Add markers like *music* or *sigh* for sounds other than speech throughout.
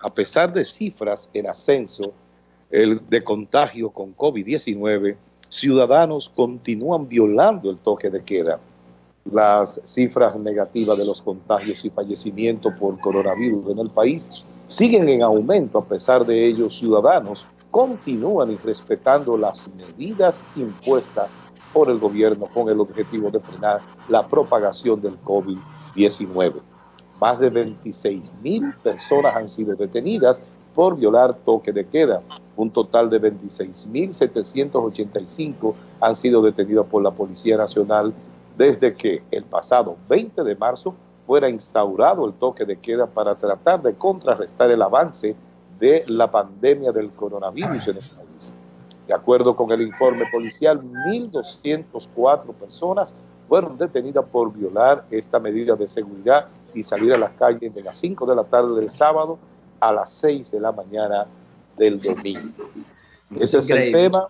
a pesar de cifras en ascenso de contagio con COVID-19, ciudadanos continúan violando el toque de queda. Las cifras negativas de los contagios y fallecimientos por coronavirus en el país siguen en aumento. A pesar de ello, ciudadanos continúan irrespetando las medidas impuestas por el gobierno con el objetivo de frenar la propagación del COVID-19. Más de 26 mil personas han sido detenidas por violar toque de queda. Un total de 26.785 han sido detenidos por la Policía Nacional desde que el pasado 20 de marzo fuera instaurado el toque de queda para tratar de contrarrestar el avance de la pandemia del coronavirus en el país. De acuerdo con el informe policial, 1.204 personas fueron detenidas por violar esta medida de seguridad y salir a las calles de las 5 de la tarde del sábado a las 6 de la mañana del domingo. Ese es el tema,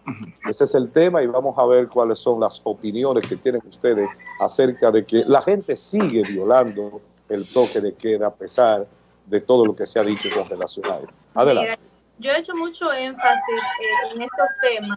ese es el tema y vamos a ver cuáles son las opiniones que tienen ustedes acerca de que la gente sigue violando el toque de queda a pesar de todo lo que se ha dicho con relación a él. Adelante. yo he hecho mucho énfasis eh, en estos temas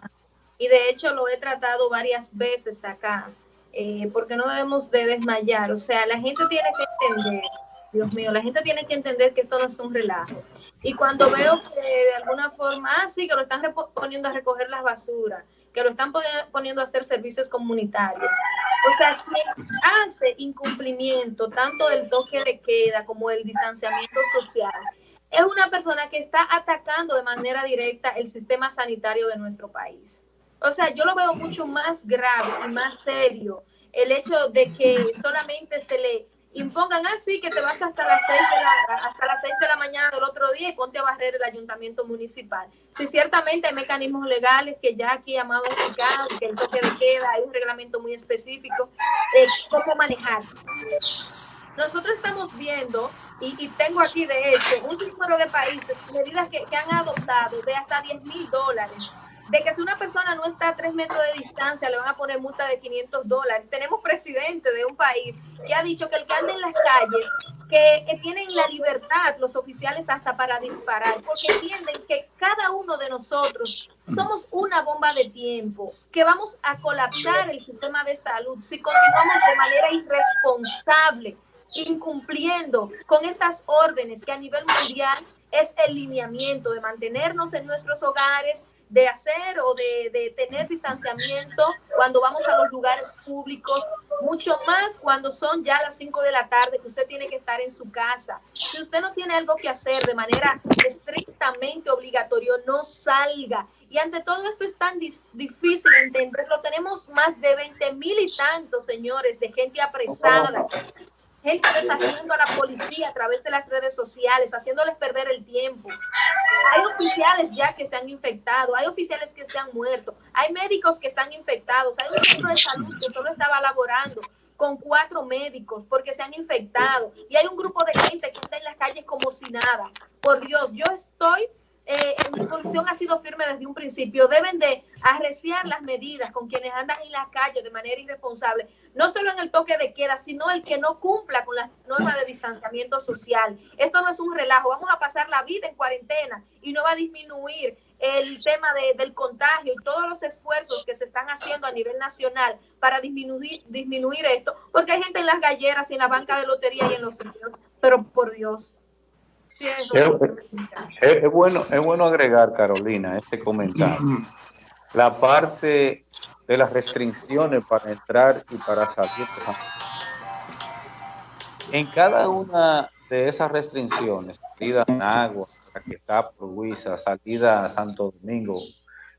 y de hecho lo he tratado varias veces acá, eh, porque no debemos de desmayar. O sea, la gente tiene que entender, Dios mío, la gente tiene que entender que esto no es un relajo. Y cuando veo que de alguna forma, ah, sí, que lo están poniendo a recoger las basuras, que lo están poniendo a hacer servicios comunitarios. O sea, quien hace incumplimiento tanto del toque de queda como del distanciamiento social, es una persona que está atacando de manera directa el sistema sanitario de nuestro país. O sea, yo lo veo mucho más grave y más serio el hecho de que solamente se le impongan así que te vas hasta las seis de la, hasta las 6 de la mañana del otro día y ponte a barrer el ayuntamiento municipal. Si ciertamente hay mecanismos legales que ya aquí explicado, que el toque de queda, hay un reglamento muy específico, cómo manejarse. Nosotros estamos viendo, y, tengo aquí de hecho, un número de países, medidas que, que han adoptado de hasta 10 mil dólares de que si una persona no está a tres metros de distancia le van a poner multa de 500 dólares. Tenemos presidente de un país que ha dicho que el que anda en las calles, que, tienen la libertad los oficiales hasta para disparar, porque entienden que cada uno de nosotros somos una bomba de tiempo, que vamos a colapsar el sistema de salud si continuamos de manera irresponsable, incumpliendo con estas órdenes que a nivel mundial es el lineamiento de mantenernos en nuestros hogares, de hacer o de, tener distanciamiento cuando vamos a los lugares públicos, mucho más cuando son ya las 5 de la tarde que usted tiene que estar en su casa. Si usted no tiene algo que hacer de manera estrictamente obligatorio, no salga. Y ante todo esto es tan difícil entenderlo. Tenemos más de 20 mil y tantos, señores, de gente apresada, gente deshaciendo a la policía a través de las redes sociales, haciéndoles perder el tiempo. Hay oficiales ya que se han infectado, hay oficiales que se han muerto, hay médicos que están infectados, hay un centro de salud que solo estaba laborando con cuatro médicos porque se han infectado y hay un grupo de gente que está en las calles como si nada. Por Dios, yo estoy eh, mi posición ha sido firme desde un principio. Deben de arreciar las medidas con quienes andan en la calle de manera irresponsable, no solo en el toque de queda, sino el que no cumpla con las normas de distanciamiento social. Esto no es un relajo. Vamos a pasar la vida en cuarentena y no va a disminuir el tema del contagio y todos los esfuerzos que se están haciendo a nivel nacional para disminuir, disminuir esto, porque hay gente en las galleras en la banca de lotería y en los sitios, pero por Dios, es, bueno, es bueno agregar, Carolina, este comentario. La parte de las restricciones para entrar y para salir. En cada una de esas restricciones, salida a Agua, Caquetá, Luisa, salida a Santo Domingo,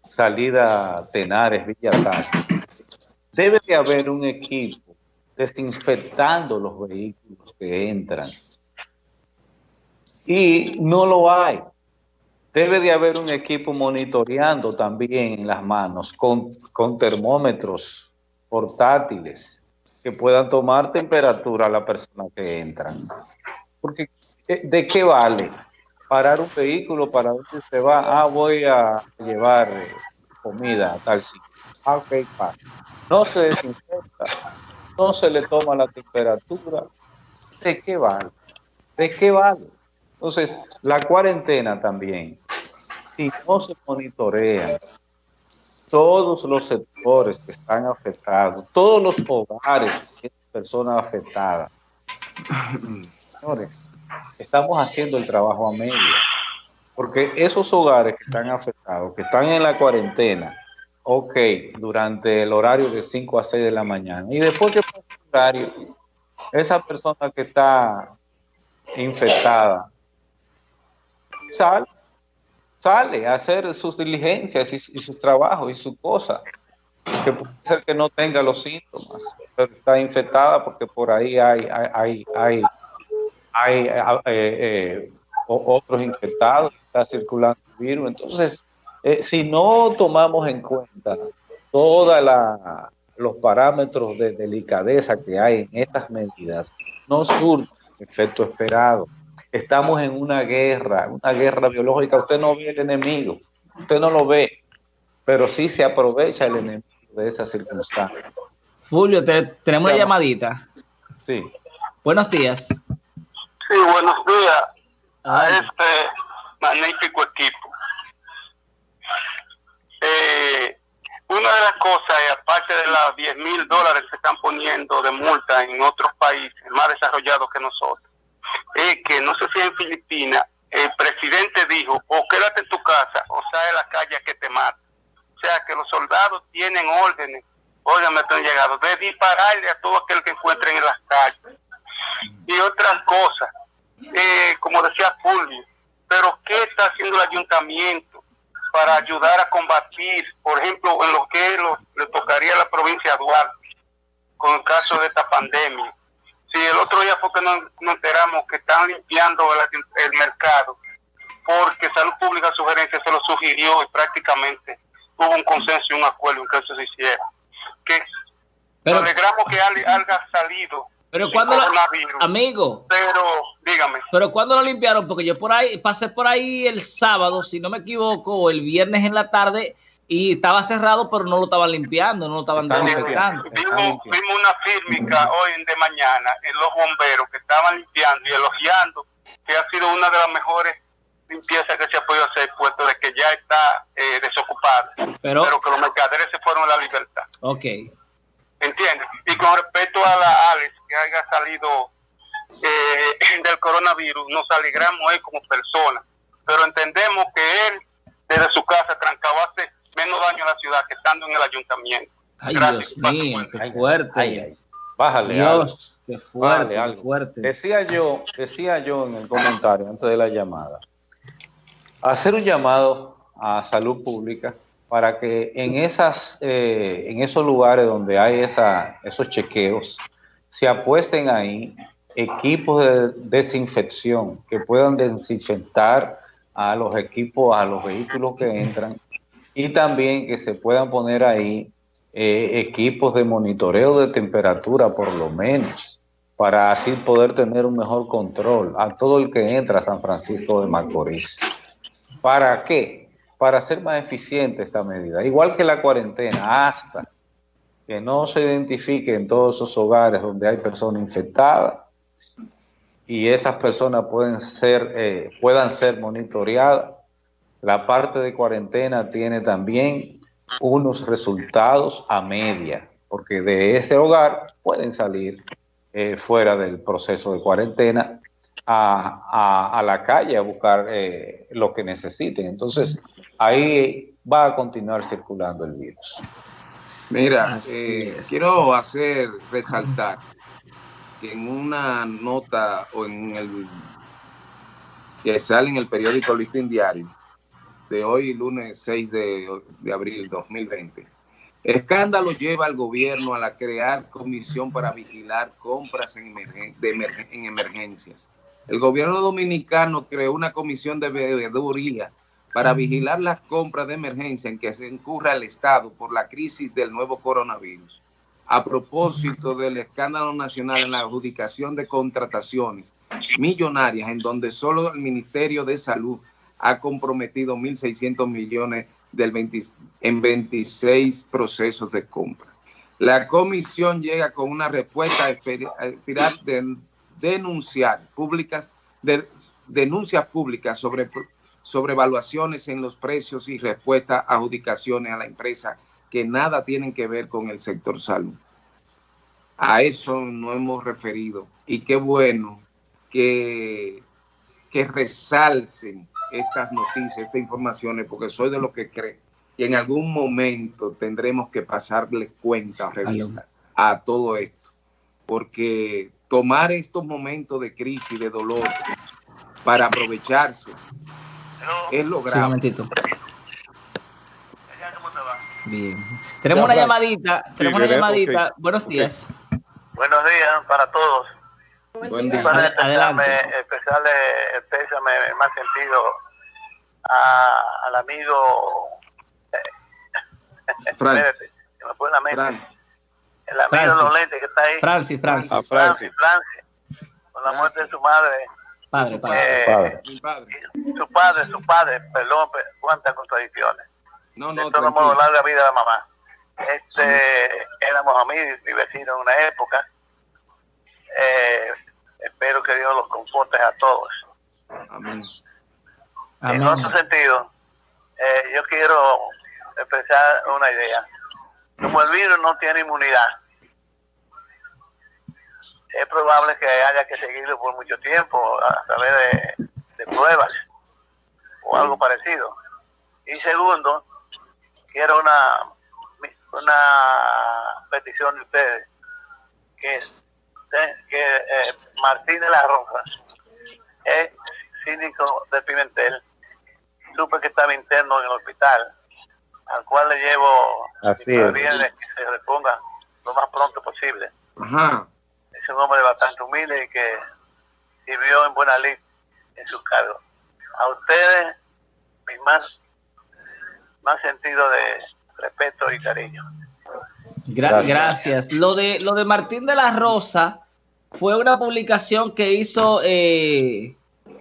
salida a Tenares, Villa debe de haber un equipo desinfectando los vehículos que entran y no lo hay. Debe de haber un equipo monitoreando también en las manos con, con termómetros portátiles que puedan tomar temperatura a la persona que entra. Porque, ¿de qué vale parar un vehículo para dónde se va? Ah, voy a llevar comida a tal sitio. Ah, No se desinfecta, no se le toma la temperatura. ¿De qué vale? ¿De qué vale? Entonces, la cuarentena también, si no se monitorean todos los sectores que están afectados, todos los hogares de personas afectadas, señores, estamos haciendo el trabajo a medio. Porque esos hogares que están afectados, que están en la cuarentena, ok, durante el horario de 5 a 6 de la mañana, y después que pasa el horario, esa persona que está infectada sale, sale a hacer sus diligencias y, sus trabajos y sus cosas, que puede ser que no tenga los síntomas, pero está infectada porque por ahí hay, hay, hay, hay, eh, eh, otros infectados, está circulando el virus. Entonces, eh, si no tomamos en cuenta todos los parámetros de delicadeza que hay en estas medidas, no surge el efecto esperado. Estamos en una guerra, una guerra biológica. Usted no ve el enemigo, usted no lo ve, pero sí se aprovecha el enemigo de esa circunstancia. Julio, tenemos una llamadita. Sí. Buenos días. Sí, buenos días a este magnífico equipo. Eh, una de las cosas, aparte de las 10 mil dólares que están poniendo de multa en otros países más desarrollados que nosotros, es que no sé si en Filipinas el presidente dijo, o quédate en tu casa o sale a la calle que te mate. O sea que los soldados tienen órdenes, me están llegado, de dispararle a todo aquel que encuentren en las calles. Y otras cosas eh, como decía Fulvio, pero ¿qué está haciendo el ayuntamiento para ayudar a combatir, por ejemplo, en lo que le tocaría a la provincia de Duarte con el caso de esta pandemia? Si el otro día fue que nos, enteramos que están limpiando el, mercado, porque Salud Pública Sugerencia se lo sugirió y prácticamente hubo un consenso y un acuerdo en que eso se hiciera. Que nos alegramos que haya salido pero cuando amigo. Pero dígame. Pero cuando lo limpiaron, porque yo por ahí pasé por ahí el sábado, si no me equivoco, el viernes en la tarde y estaba cerrado, pero no lo estaban limpiando, no lo estaban desinfectando. Vimos, vimos una fírmica hoy de mañana en los bomberos que estaban limpiando y elogiando que ha sido una de las mejores limpiezas que se ha podido hacer, puesto de que ya está eh, desocupada. Pero, pero que los mercaderes se fueron a la libertad. Ok. ¿Entiendes? Y con respecto a la Alex que haya salido eh, *laughs* del coronavirus, nos alegramos él como persona, pero entendemos que él desde su casa trancaba hace menos daño a la ciudad que estando en el ayuntamiento. Ay, Dios mío, qué fuerte. Bájale Dios, qué fuerte, qué fuerte. Decía yo, decía yo en el comentario antes de la llamada, hacer un llamado a salud pública para que en, esas, eh, en esos lugares donde hay esa, esos chequeos, se apuesten ahí equipos de desinfección que puedan desinfectar a los equipos, a los vehículos que entran y también que se puedan poner ahí eh, equipos de monitoreo de temperatura por lo menos para así poder tener un mejor control a todo el que entra a San Francisco de Macorís. ¿Para qué? para hacer más eficiente esta medida. Igual que la cuarentena, hasta que no se identifique en todos esos hogares donde hay personas infectadas y esas personas pueden ser, eh, puedan ser monitoreadas. La parte de cuarentena tiene también unos resultados a media, porque de ese hogar pueden salir eh, fuera del proceso de cuarentena a, la calle a buscar eh, lo que necesiten. Entonces, ahí va a continuar circulando el virus. Mira, eh, quiero hacer resaltar que en una nota o en el que sale en el periódico Listín Diario de hoy, lunes 6 de, de abril 2020, escándalo lleva al gobierno a la crear comisión para vigilar compras en, en emergencias. El gobierno dominicano creó una comisión de veeduría para vigilar las compras de emergencia en que se incurra el Estado por la crisis del nuevo coronavirus. A propósito del escándalo nacional en la adjudicación de contrataciones millonarias, en donde solo el Ministerio de Salud ha comprometido 1.600 millones del en 26 procesos de compra. La comisión llega con una respuesta a de denunciar públicas de denuncias públicas sobre, sobre evaluaciones en los precios y respuesta a adjudicaciones a la empresa que nada tienen que ver con el sector salud. A eso no hemos referido y qué bueno que, que resalten estas noticias, estas informaciones, porque soy de los que cree que en algún momento tendremos que pasarle cuenta revista a todo esto, porque tomar estos momentos de crisis, de dolor, para aprovecharse, es lo grave. Bien. Tenemos una llamadita, tenemos una llamadita. Buenos días. Buenos días para todos. Buen día. Para especiarle el pésame más sentido a- al amigo *laughs* Francis. espérate, se me fue la mente. Francis. el amigo Francis. de los lentes que está ahí Francis, Francis. A Francis. Francis, con la muerte de su madre Padre, padre. eh, Padre. Mi padre. su padre, su padre, perdón, pe- cuántas contradicciones. No, no, de todo modo, larga vida a la mamá. Este, éramos amigos y vecinos en una época. Eh, espero que Dios los conforte a todos. Amén. En otro sentido, eh, yo quiero expresar una idea. Como el virus no tiene inmunidad, es probable que haya que seguirlo por mucho tiempo a través de, de pruebas o algo parecido. Y segundo, quiero una, una petición de ustedes, que, que eh, Martín de la Rosa es síndico de Pimentel, supe que estaba interno en el hospital, al cual le llevo Así es. bien que se reponga lo más pronto posible. Ajá. Es un hombre bastante humilde y que sirvió en buena lid en su cargo. A ustedes, mi más, más sentido de respeto y cariño. Gra- Gracias. gracias. Lo de, lo de Martín de la Rosa fue una publicación que hizo eh,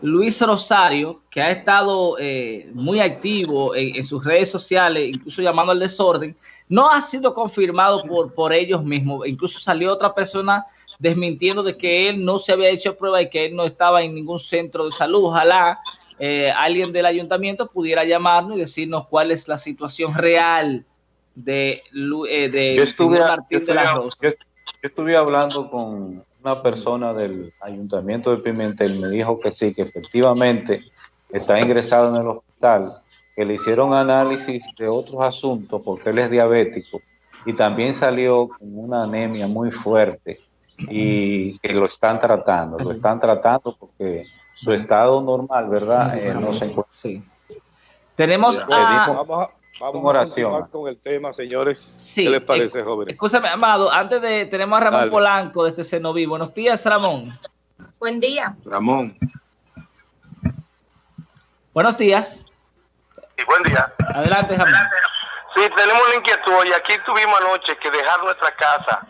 Luis Rosario, que ha estado eh, muy activo en, en sus redes sociales, incluso llamando al desorden. No ha sido confirmado por, por ellos mismos. Incluso salió otra persona desmintiendo de que él no se había hecho prueba y que él no estaba en ningún centro de salud. Ojalá eh, alguien del ayuntamiento pudiera llamarnos y decirnos cuál es la situación real de, eh, de Yo estuve, yo Martín de la Rosa. yo- yo estuve hablando con una persona del ayuntamiento de Pimentel, me dijo que sí, que efectivamente está ingresado en el hospital, que le hicieron análisis de otros asuntos porque él es diabético y también salió con una anemia muy fuerte y que lo están tratando, lo están tratando porque su estado normal, ¿verdad? Eh, no se encuentra. Sí. Tenemos Bueno, a, dijo- Vamos a, vamos Con a oración. continuar con el tema, señores. Sí, ¿Qué les parece, eh, jóvenes? escúchame, Amado, antes de, tenemos a Ramón Dale. Polanco desde Cenoví. Buenos días, Ramón. Buen día. Ramón. Buenos días. Y buen día. Adelante, Ramón. Sí, tenemos la inquietud y aquí tuvimos anoche que dejar nuestra casa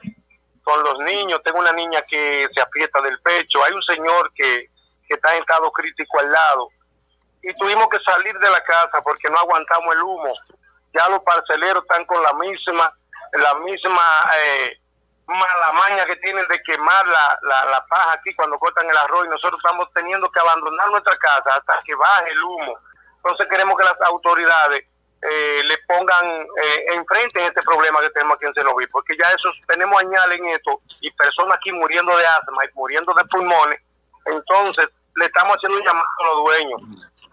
con los niños. Tengo una niña que se aprieta del pecho. Hay un señor que, que está en estado crítico al lado. Y tuvimos que salir de la casa porque no aguantamos el humo. Ya los parceleros están con la misma, la misma eh, mala maña que tienen de quemar la, la, la paja aquí cuando cortan el arroz y nosotros estamos teniendo que abandonar nuestra casa hasta que baje el humo. Entonces queremos que las autoridades eh, le pongan eh, enfrente en este problema que tenemos aquí en Cenoví, porque ya eso tenemos añales en esto y personas aquí muriendo de asma y muriendo de pulmones. Entonces le estamos haciendo un llamado a los dueños.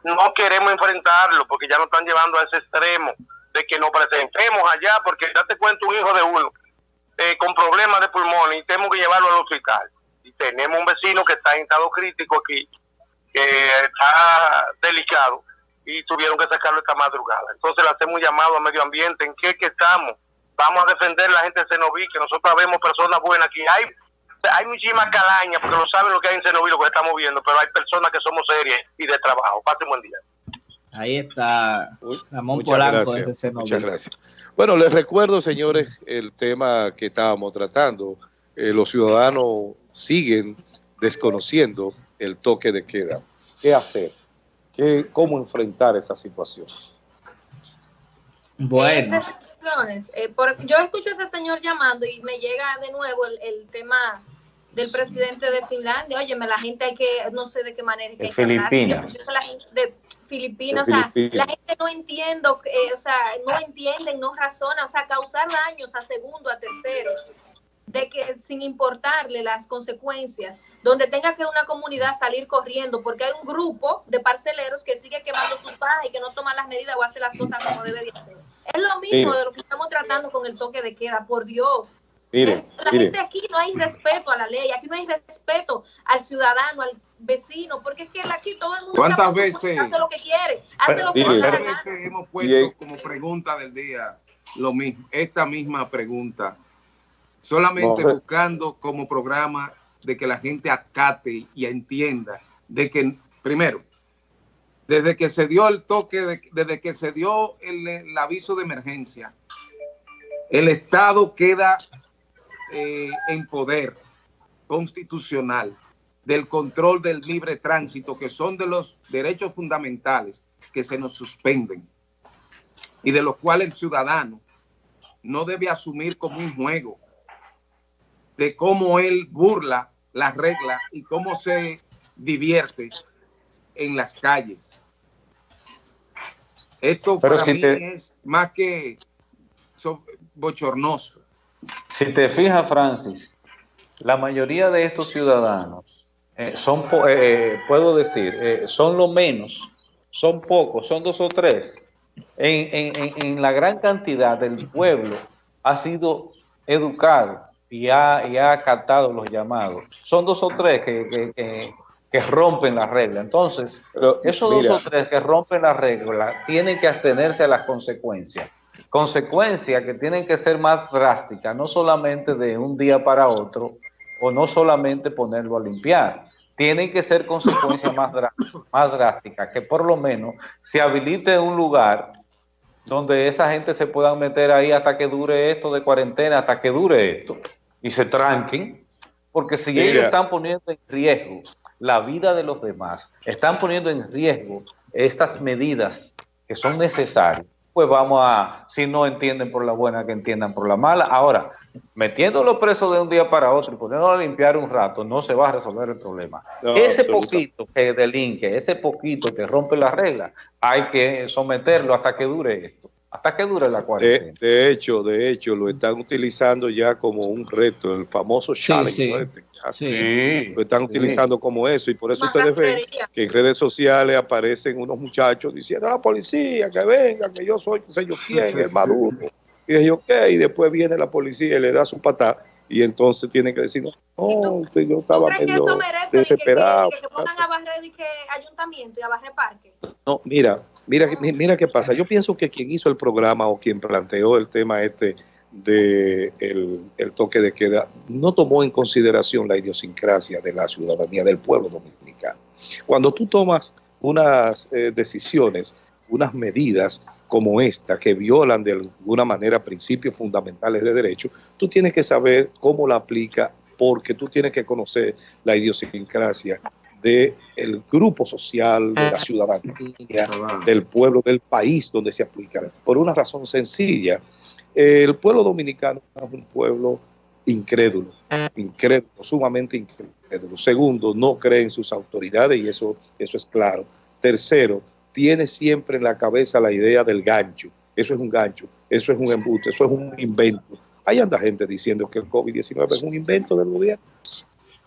No queremos enfrentarlo porque ya nos están llevando a ese extremo de que nos presentemos allá, porque date cuenta un hijo de uno eh, con problemas de pulmones y tenemos que llevarlo al hospital. Y tenemos un vecino que está en estado crítico aquí, que está delicado y tuvieron que sacarlo esta madrugada. Entonces le hacemos un llamado a medio ambiente, ¿en qué que estamos? Vamos a defender la gente de Cenoví, que nosotros vemos personas buenas aquí. Hay, hay muchísimas calañas, porque no saben lo que hay en Cenoví, lo que estamos viendo, pero hay personas que somos serias y de trabajo. Pasen buen día. Ahí está Ramón muchas Polanco gracias, Cenoví. Muchas gracias. Bueno, les recuerdo, señores, el tema que estábamos tratando. Eh, los ciudadanos siguen desconociendo el toque de queda. ¿Qué hacer? ¿Qué, ¿Cómo enfrentar esa situación? Bueno, Eh. Eh, por- yo escucho a ese señor llamando y me llega de nuevo el, el tema del presidente de Finlandia. Óyeme, la gente hay que, no sé de qué manera. de Filipinas. La gente de Filipinas, o sea, la gente no entiende, eh, o sea, no entienden, no razona, o sea, causar daños a segundo, a tercero de que sin importarle las consecuencias, donde tenga que una comunidad salir corriendo porque hay un grupo de parceleros que sigue quemando sus pajas y que no toma las medidas o hace las cosas como debe de hacer. Es lo mismo de lo que estamos tratando con el toque de queda, por Dios. Mire, la gente aquí no hay respeto a la ley, aquí no hay respeto al ciudadano, al vecino, porque es que aquí todo el mundo ¿Cuántas veces hace lo que quiere, hace lo que ¿Cuántas veces hemos puesto como pregunta del día lo mismo, esta misma pregunta? solamente buscando como programa de que la gente acate y entienda de que, primero, desde que se dio el toque, desde que se dio el, aviso de emergencia, el Estado queda eh, en poder constitucional del control del libre tránsito, que son de los derechos fundamentales que se nos suspenden y de los cuales el ciudadano no debe asumir como un juego, de cómo él burla las reglas y cómo se divierte en las calles. Esto para mí es más que bochornoso. Si te fijas, Francis, la mayoría de estos ciudadanos eh, son, eh, puedo decir, eh, son lo menos, son pocos, son dos o tres. En, en, en la gran cantidad del pueblo ha sido educado y ha, y ha acatado los llamados. Son dos o tres que, que, rompen la regla. Entonces, esos dos o tres que rompen la regla tienen que abstenerse a las consecuencias. Consecuencias que tienen que ser más drásticas, no solamente de un día para otro, o no solamente ponerlo a limpiar. Tienen que ser consecuencias *laughs* más, más drásticas, que por lo menos se habilite un lugar donde esa gente se pueda meter ahí hasta que dure esto de cuarentena, hasta que dure esto y se tranquen, porque si ellos están poniendo en riesgo la vida de los demás, están poniendo en riesgo estas medidas que son necesarias, pues vamos a, si no entienden por la buena, que entiendan por la mala. Ahora, metiéndolo preso de un día para otro y poniéndolo a limpiar un rato, no se va a resolver el problema. ese poquito que delinque, ese poquito que rompe la regla, hay que someterlo hasta que dure esto hasta que dure la cuarentena. De, hecho, de hecho, lo están utilizando ya como un reto, el famoso challenge. Sí, Lo están utilizando como eso y por eso ustedes ven que en redes sociales aparecen unos muchachos diciendo a la policía que venga, que yo soy, que sé yo quién, el Maduro. Y yo, ¿qué? Y después viene la policía y le da su patada y entonces tienen que decir, no, usted, yo estaba medio desesperado. Que, que, pongan a barrer y que ayuntamiento y a barrer parque. No, mira, mira, mira qué pasa. Yo pienso que quien hizo el programa o quien planteó el tema este de el, toque de queda no tomó en consideración la idiosincrasia de la ciudadanía del pueblo dominicano. Cuando tú tomas unas eh, decisiones, unas medidas como esta, que violan de alguna manera principios fundamentales de derecho, tú tienes que saber cómo la aplica, porque tú tienes que conocer la idiosincrasia del grupo social, de la ciudadanía, del pueblo, del país donde se aplica. Por una razón sencilla, el pueblo dominicano es un pueblo incrédulo, incrédulo, sumamente incrédulo. Segundo, no cree en sus autoridades y eso, eso es claro. Tercero, tiene siempre en la cabeza la idea del gancho. Eso es un gancho, eso es un embuste, eso es un invento. Hay anda gente diciendo que el COVID-19 es un invento del gobierno,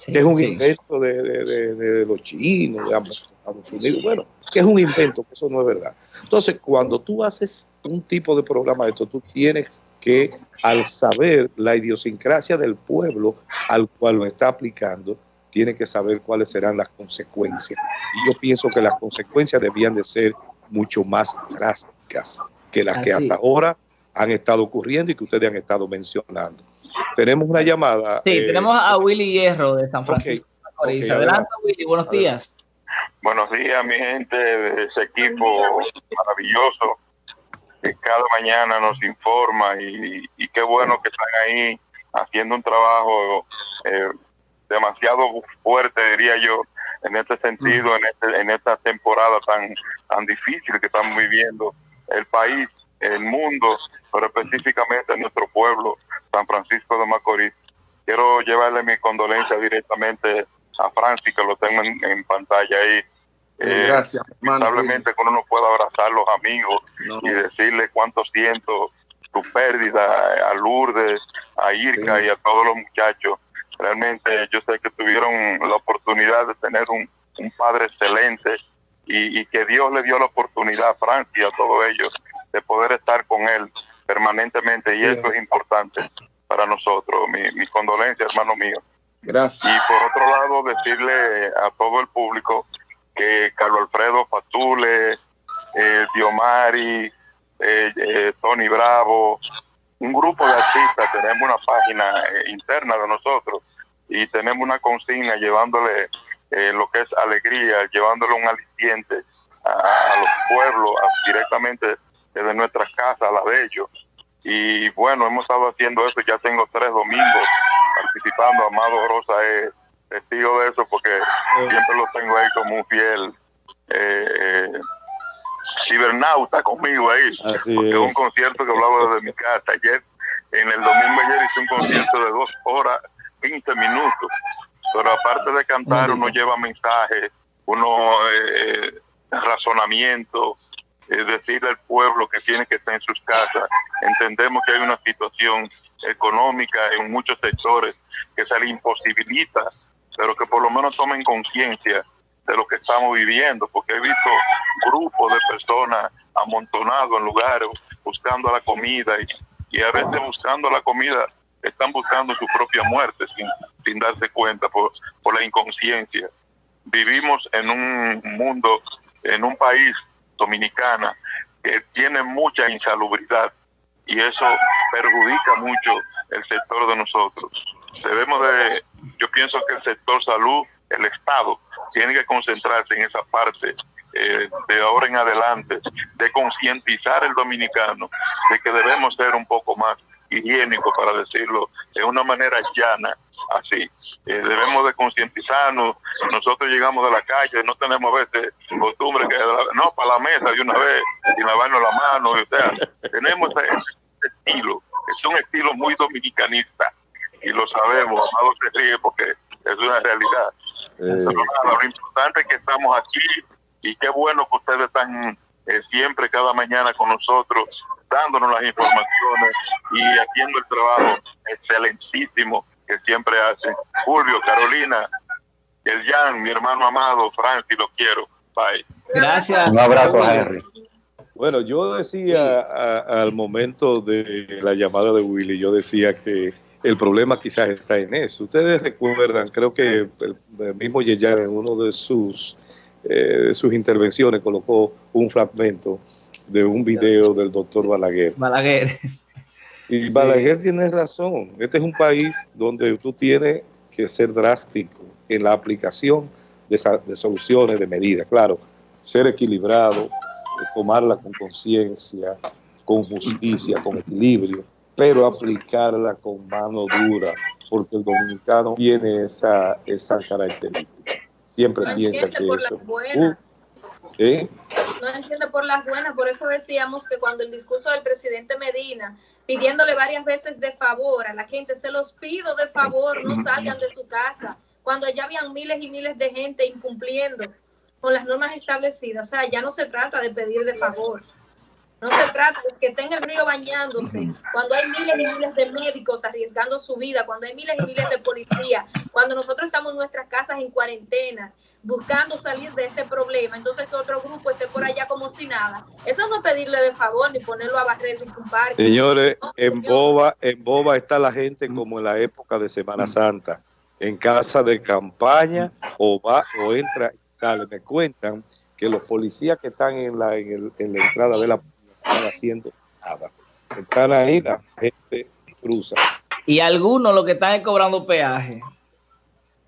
que es un invento de, los chinos, de Estados Unidos. Bueno, que es un invento, que eso no es verdad. Entonces, cuando tú haces un tipo de programa de esto, tú tienes que, al saber la idiosincrasia del pueblo al cual lo está aplicando, tiene que saber cuáles serán las consecuencias. Y yo pienso que las consecuencias debían de ser mucho más drásticas que las que hasta ahora han estado ocurriendo y que ustedes han estado mencionando. Tenemos una llamada. Sí, eh, tenemos a Willy Hierro de San Francisco. adelante, Willy, buenos días. Buenos días, mi gente de ese equipo maravilloso que cada mañana nos informa y, qué bueno que están ahí haciendo un trabajo eh, demasiado fuerte, diría yo, en este sentido, en, este, en esta temporada tan, tan difícil que estamos viviendo el país, el mundo, pero específicamente en nuestro pueblo, San Francisco de Macorís. quiero llevarle mi condolencia directamente a Francis, que lo tengo en, pantalla ahí. Eh, Gracias, Lamentablemente que uno no puede abrazar a los amigos y decirle cuánto siento su pérdida a Lourdes, a Irka y a todos los muchachos. Realmente yo sé que tuvieron la oportunidad de tener un, padre excelente y, que Dios le dio la oportunidad a Francia y a todos ellos de poder estar con él permanentemente y eso es importante para nosotros. Mi, mi condolencia, hermano mío. Gracias. Y por otro lado, decirle a todo el público que Carlos Alfredo Fatule, eh, Diomari, eh, eh, Tony Bravo, un grupo de artistas, tenemos una página interna de nosotros y tenemos una consigna llevándole lo que es alegría, llevándole un aliciente a, los pueblos directamente desde nuestras casas, a la de ellos. Y bueno, hemos estado haciendo eso, ya tengo tres domingos participando, Amado Rosa es testigo de eso porque siempre lo tengo ahí como un fiel cibernauta conmigo ahí. porque es. un concierto que hablaba desde mi casa. Ayer, en el domingo ayer hice un concierto de dos horas, 20 minutos. Pero aparte de cantar, uno lleva mensajes, uno eh, razonamiento, eh, decirle al pueblo que tiene que estar en sus casas. Entendemos que hay una situación económica en muchos sectores que se le imposibilita, pero que por lo menos tomen conciencia de lo que estamos viviendo, porque he visto grupos de personas amontonados en lugares buscando la comida y, a veces buscando la comida están buscando su propia muerte sin, sin darse cuenta por, por la inconsciencia. Vivimos en un mundo, en un país dominicana que tiene mucha insalubridad y eso perjudica mucho el sector de nosotros. Debemos de, yo pienso que el sector salud, el Estado, tiene que concentrarse en esa parte eh, de ahora en adelante, de concientizar al dominicano de que debemos ser un poco más higiénicos, para decirlo de una manera llana, así. Eh, debemos de concientizarnos, nosotros llegamos de la calle, no tenemos a veces costumbre que, no, para la mesa de una vez y lavarnos la mano, o sea, tenemos ese, estilo, es un estilo muy dominicanista y lo sabemos, Amado se ríe porque es una realidad. Eh. lo importante es que estamos aquí y qué bueno que ustedes están eh, siempre, cada mañana con nosotros, dándonos las informaciones y haciendo el trabajo excelentísimo que siempre hacen. Julio, Carolina, el Jan, mi hermano amado, Francis, lo quiero. Bye. Gracias. Un abrazo, Henry. Bueno, yo decía al momento de la llamada de Willy, yo decía que el problema quizás está en eso. Ustedes recuerdan, creo que el, mismo Yeyan en uno de sus, eh, sus intervenciones colocó un fragmento de un video del doctor Balaguer. Balaguer. Y Balaguer tiene razón. Este es un país donde tú tienes que ser drástico en la aplicación de, de soluciones, de medidas. Claro, ser equilibrado, tomarla con conciencia, con justicia, con equilibrio pero aplicarla con mano dura, porque el dominicano tiene esa, esa característica. Siempre piensa que eso... Uh, ¿eh? No entiende por las buenas, por eso decíamos que cuando el discurso del presidente Medina, pidiéndole varias veces de favor a la gente, se los pido de favor, no salgan de su casa, cuando ya habían miles y miles de gente incumpliendo con las normas establecidas. O sea, ya no se trata de pedir de favor, no se trata de que tenga el río bañándose, cuando hay miles y miles de médicos arriesgando su vida, cuando hay miles y miles de policías, cuando nosotros estamos en nuestras casas en cuarentena, buscando salir de este problema, entonces otro grupo esté por allá como si nada. Eso no pedirle de favor ni ponerlo a barrer ni un parque. Señores, en Boba, en Boba está la gente como en la época de Semana Santa, en casa de campaña o va o entra y sale. Me cuentan que los policías que están en la, en, en la entrada de la están haciendo nada. Están ahí, la gente cruza. Y algunos lo que están es cobrando peaje.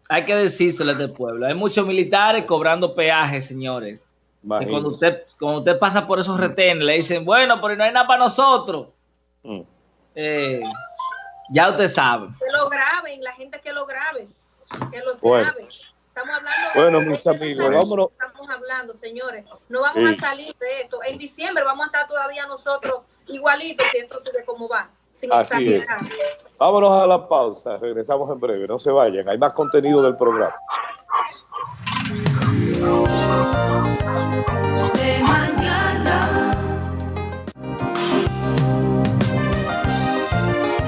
Hay que decírselo de pueblo. Hay muchos militares cobrando peaje, señores. cuando usted, cuando usted pasa por esos retenes, le dicen, bueno, pero no hay nada para nosotros. Mm. Eh, ya usted sabe. Que lo graben, la gente que lo grabe. Que lo grabe. Estamos hablando bueno, mis amigos, vámonos. Estamos hablando, señores. No vamos a salir de esto. En diciembre vamos a estar todavía nosotros igualitos esto se ve cómo va. Sin Así es. Vámonos a la pausa, regresamos en breve, no se vayan, hay más contenido del programa. De mañana.